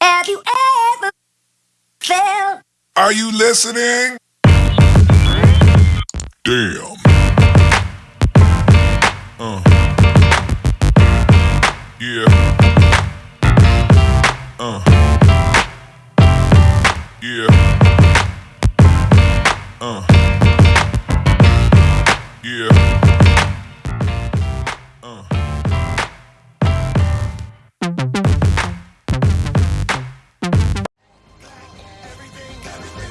Have you ever felt? Are you listening? Damn. Uh. Yeah. Uh. Yeah. Uh. Yeah. Bye.